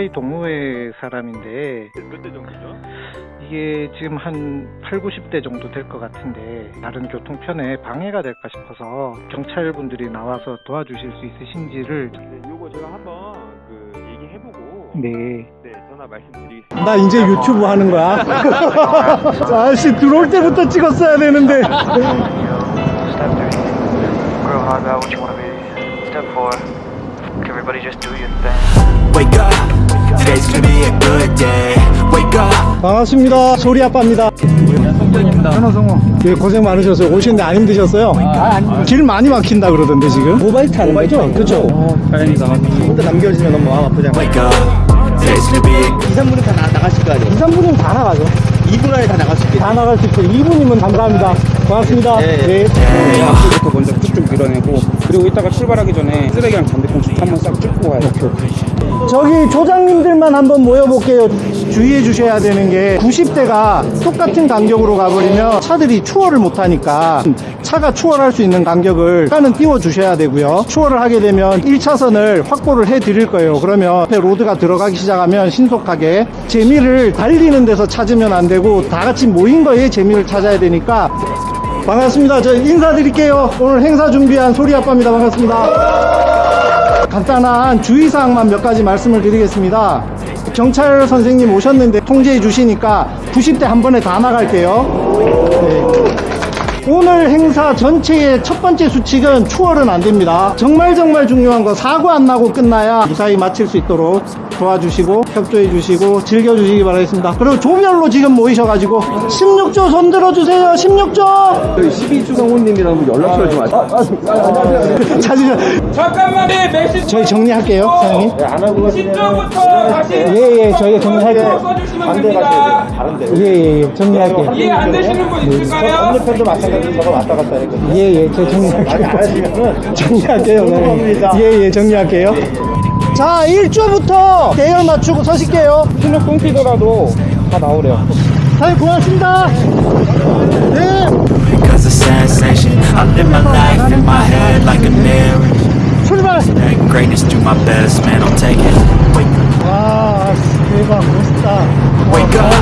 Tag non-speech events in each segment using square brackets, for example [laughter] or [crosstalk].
하와이 동호회 사람인데 몇 대 정도죠? 이게 지금 한 8, 90대 정도 될 것 같은데 다른 교통편에 방해가 될까 싶어서 경찰분들이 나와서 도와주실 수 있으신지를 네, 요거 제가 한번 그 얘기해보고 네. 네 전화 말씀드리겠습니다. 나 이제 유튜브 하는 거야. [laughs] 아씨 들어올 때부터 찍었어야 되는데. Step three, grow hard about what you want to be. Step four, everybody just do your thing. Wake up, today's gonna be a good day. Wake up. 반갑습니다. 소리 아빠입니다. 현호성호. 예, 고생 많으셨어요. 오시는데 안 힘드셨어요? 길 많이 막힌다 그러던데 지금. 모바일 타는 거죠? 그죠? 다행이다. 혼자 남겨지면 너무 마음 be a 2, 3분은 다 나, 나가실 거 아니에요? 2, 3분은 다 나가죠. 2분 안에 다 나갈 수 있겠다. 다 나갈 수 있어요. 2분이면 감사합니다. 고맙습니다. 네. 부터 먼저 쭉쭉 밀어내고 그리고 이따가 출발하기 전에 쓰레기랑 잔디콩 한번 싹쭉 가야 돼. 저기 조장님들만 한번 모여볼게요. 주의해 주셔야 되는 게 90대가 똑같은 간격으로 가버리면 차들이 추월을 못하니까 차가 추월할 수 있는 간격을 차는 띄워 주셔야 되고요. 추월을 하게 되면 1차선을 확보를 해 드릴 거예요. 그러면 로드가 들어가기 시작하면 신속하게 재미를 달리는 데서 찾으면 안 되고 다 같이 모인 거에 재미를 찾아야 되니까 반갑습니다. 저 인사드릴게요. 오늘 행사 준비한 소리 아빠입니다. 반갑습니다. 간단한 주의사항만 몇 가지 말씀을 드리겠습니다. 경찰 선생님 오셨는데 통제해 주시니까 90대 한 번에 다 나갈게요. 네. 오늘 행사 전체의 첫 번째 수칙은 추월은 안 됩니다. 정말 정말 중요한 거 사고 안 나고 끝나야 무사히 마칠 수 있도록 도와주시고 협조해 주시고 즐겨 주시기 바라겠습니다. 그리고 조별로 지금 모이셔가지고 16조 손 들어주세요. 16조. 12주 성우님이랑 연락처를 좀 아세요? 찾으셔. 잠깐만요 메시지 저희 정리할게요, 사장님. 10초부터 다시 예, 예, 저희가 정리할게요. 써주시면 됩니다 예, 예, 예, 정리할게요. 이해 안 되시는 분 있을까요? 건너편도 마찬가지로 저거 왔다 갔다 했거든요. 예, 예, 저 정리할게요. 정리할게요. 네. 예, 예, 정리할게요. 자, 1조부터 대열 맞추고 서실게요. 실력 끊기더라도 다 나오래요. 사장님 고맙습니다. 네. Cause a sensation. I live my life in my head like a mirror. 출발. That greatness do my best, man. I'll take it. Wake up, 와, 대박, 멋있다. wake up.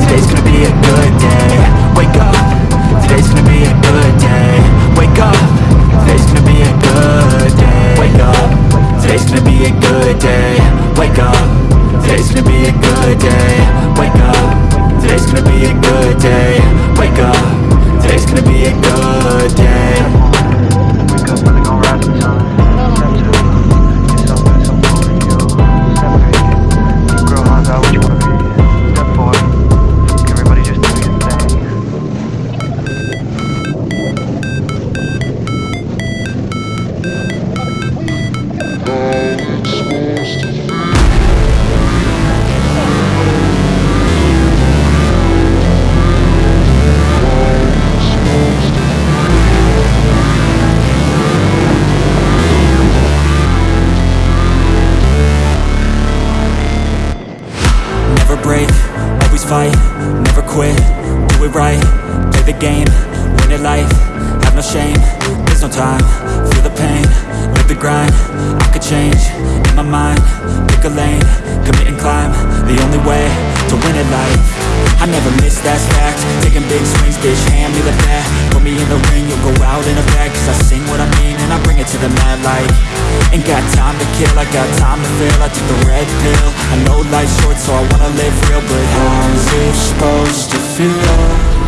Today's gonna be a good day. Wake up. Fight, never quit, do it right, play the game, win it life, have no shame, there's no time, feel the pain, live the grind, I could change, in my mind, pick a lane, commit and climb, the only way to win it life. I never miss, that's fact, taking big swings, bitch, hand me the bat, put me in the ring, you'll go out in a bag, cause I sing what I mean and I bring it to the mad light. Ain't got time to kill, I got time to feel I took the red pill I know life's short so I wanna live real But how's it supposed to feel?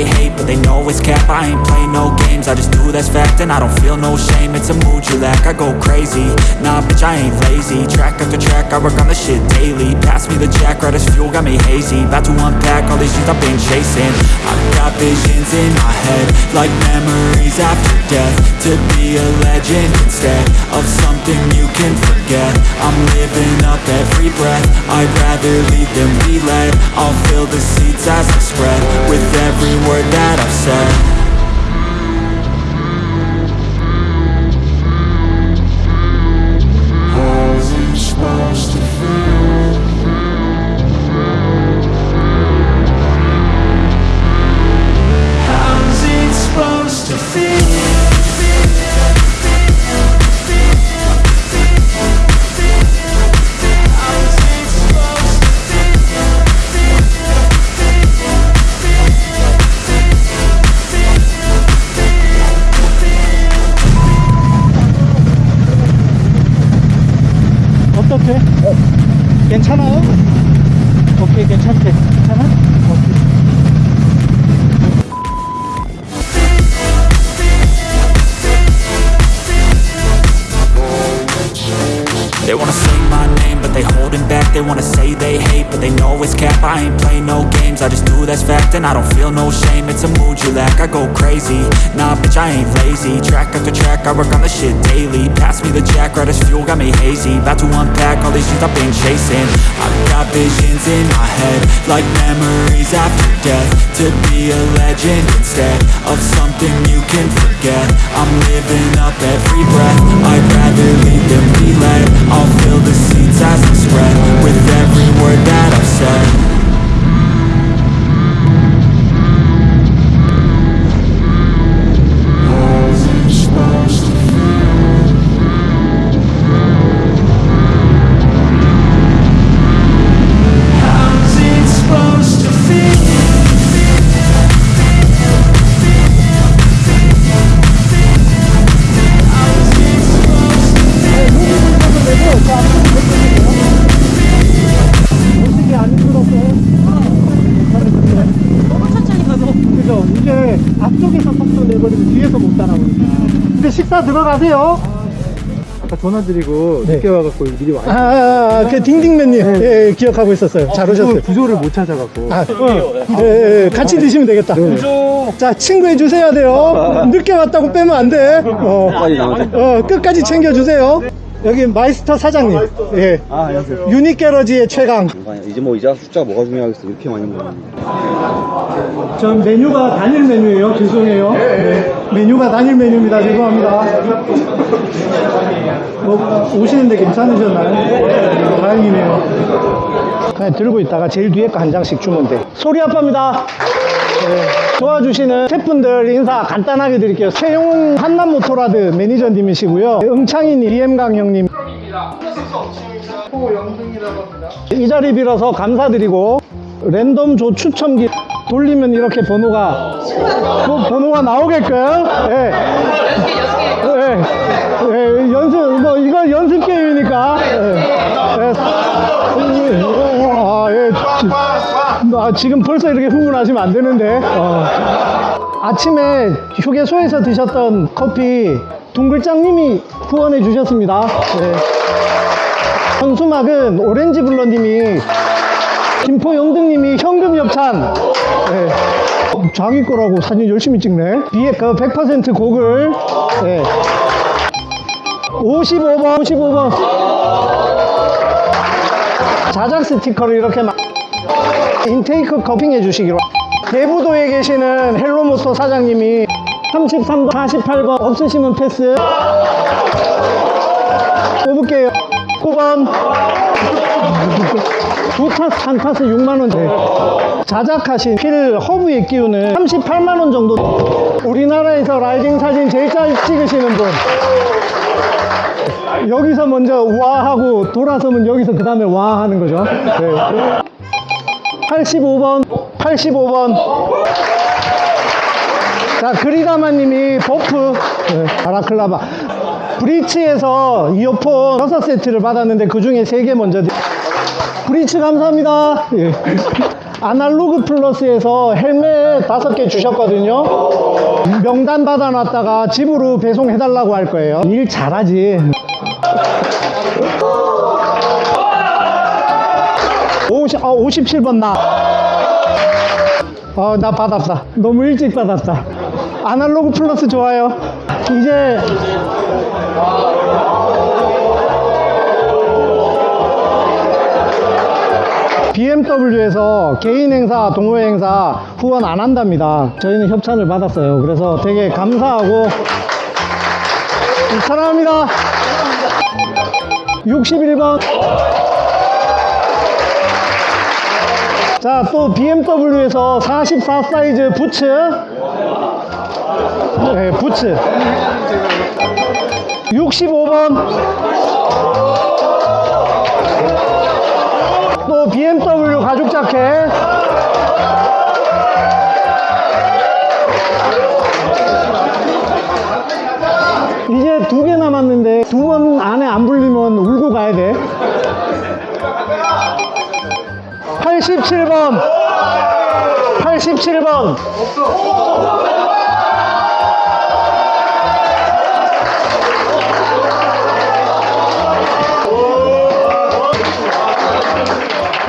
They hate, but they know it's cap. I ain't play no games, I just do that's fact, and I don't feel no shame. It's a mood you lack. I go crazy, nah, bitch, I ain't lazy. Track after track, I work on the shit daily. Pass me the jack, right as fuel, got me hazy. About to unpack all these things I've been chasing. I've got visions in my head, like memories after death. To be a legend instead of something you can forget. I'm living up every breath. I'd rather lead than be led. I'll fill the seats as I spread with every word that I've said. They wanna say they hate, but they know it's cap. I ain't play no games, I just do that's fact, and I don't feel no shame. It's a mood you lack. I go crazy, nah, bitch, I ain't lazy. Track after track, I work on the shit daily. Pass me the jack, right as fuel, got me hazy. About to unpack all these things I've been chasing. I've got visions in my head, like memories after death. To be a legend instead of something you can forget. I'm living up every breath. I'd rather lead than be led. I'll fill the seats as I spread with every word that I've said. 이게 앞쪽에서 속도 내버리면 뒤에서 못 따라오니까. 근데 식사 들어가세요. 아까 전화드리고 네. 늦게 와갖고 미리 와. 아, 아, 아, 그 딩딩맨님. 예, 예, 기억하고 있었어요. 잘 오셨어요. 구조를 못 찾아갖고. 아, 예, 예, 예, 같이 드시면 되겠다. 자, 친구해 주셔야 돼요. 늦게 왔다고 빼면 안 돼. 어, 어, 끝까지 챙겨 주세요. 여기 마이스터 사장님. 예. 아, 안녕하세요. 유닉 게러지의 최강. 이제 뭐 이제 숫자가 뭐가 중요하겠어. 이렇게 많이 먹었는데. 전 메뉴가 단일 메뉴예요. 죄송해요. 네. 메뉴가 단일 메뉴입니다. 죄송합니다. 뭐 오시는데 괜찮으셨나요? 다행이네요. 그냥 들고 있다가 제일 뒤에 거 한 장씩 주면 돼. 소리 아빠입니다. 네. 도와주시는 셰프분들 인사 간단하게 드릴게요. 최용훈 한남모토라드 매니저님이시고요. 응창인 이엠강 형님. 이 자리 빌어서 감사드리고 랜덤 조 추첨기 돌리면 이렇게 번호가 뭐 번호가 나오게끔 예. 예. 예, 연습 뭐 이거 연습 게임이니까 예. 예. 아, 예. 지- 아, 지금 벌써 이렇게 흥분하시면 안 되는데 어. 아침에 휴게소에서 드셨던 커피 둥글짱님이 후원해 주셨습니다 예. 현수막은 오렌지 블러님이 김포 영등님이 현금 협찬 예. 자기 거라고 사진 열심히 찍네 비에 그 100% 곡을 예. 55번 55번 자작 스티커를 이렇게 막 인테이크 커핑 해 주시기로. 대부도에 계시는 헬로모토 사장님이 33번 48번 없으시면 패스. 뽑을게요. 9번 두 타스 한 타스 6만원 돼 자작하신 필 허브에 끼우는 38만원 정도. 우리나라에서 라이딩 사진 제일 잘 찍으시는 분. 여기서 먼저 와 하고 돌아서면 여기서 그 다음에 와 하는 거죠. 네. 85번 85번 자 그리다마님이 buff 네, balaclava 브리츠에서 이어폰 6세트를 받았는데 그 중에 3개 먼저 드- 브리츠 감사합니다 예. 아날로그 플러스에서 헬멧 다섯 개 주셨거든요. 명단 받아놨다가 집으로 배송해달라고 할 거예요. 일 잘하지. 아, 57번 나. 어, 나 받았다. 너무 일찍 받았다. 아날로그 플러스 좋아요. 이제 BMW에서 개인 행사, 동호회 행사 후원 안 한답니다. 저희는 협찬을 받았어요. 그래서 되게 감사하고 사랑합니다. 61번. 자, 또 BMW에서 44 사이즈 부츠. 네, 부츠. 65번. 또 BMW 가죽 자켓. 이제 두 개 남았는데 두 번 안에 안 불리면 87번. 87번.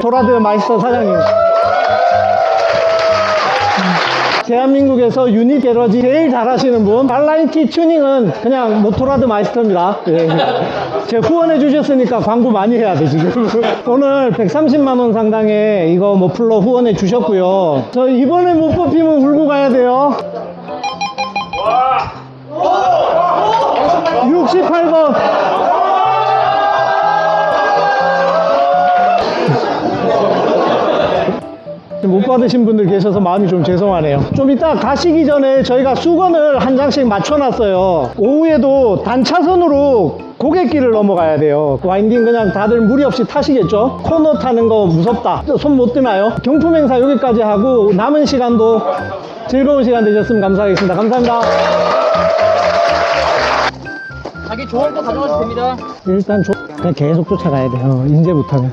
도라드 마이스터 사장님. 대한민국에서 Unit Garage 제일 잘하시는 분 R nineT 튜닝은 그냥 모토라드 마이스터입니다. 예. 제가 후원해 주셨으니까 광고 많이 해야 돼 지금. [laughs] 오늘 130만 원 상당의 이거 머플러 후원해 주셨고요. 저 이번에 못 뽑히면 울고 가야 돼요. 68번 못 받으신 분들 계셔서 마음이 좀 죄송하네요. 좀 이따 가시기 전에 저희가 수건을 한 장씩 맞춰놨어요. 오후에도 단차선으로 고갯길을 넘어가야 돼요. 와인딩 그냥 다들 무리 없이 타시겠죠? 코너 타는 거 무섭다. 손 못 드나요? 경품 행사 여기까지 하고 남은 시간도 즐거운 시간 되셨으면 감사하겠습니다. 감사합니다. 자기 좋은 거 가져가도 됩니다. 일단 조- 그냥 계속 쫓아가야 돼요. 이제부터는.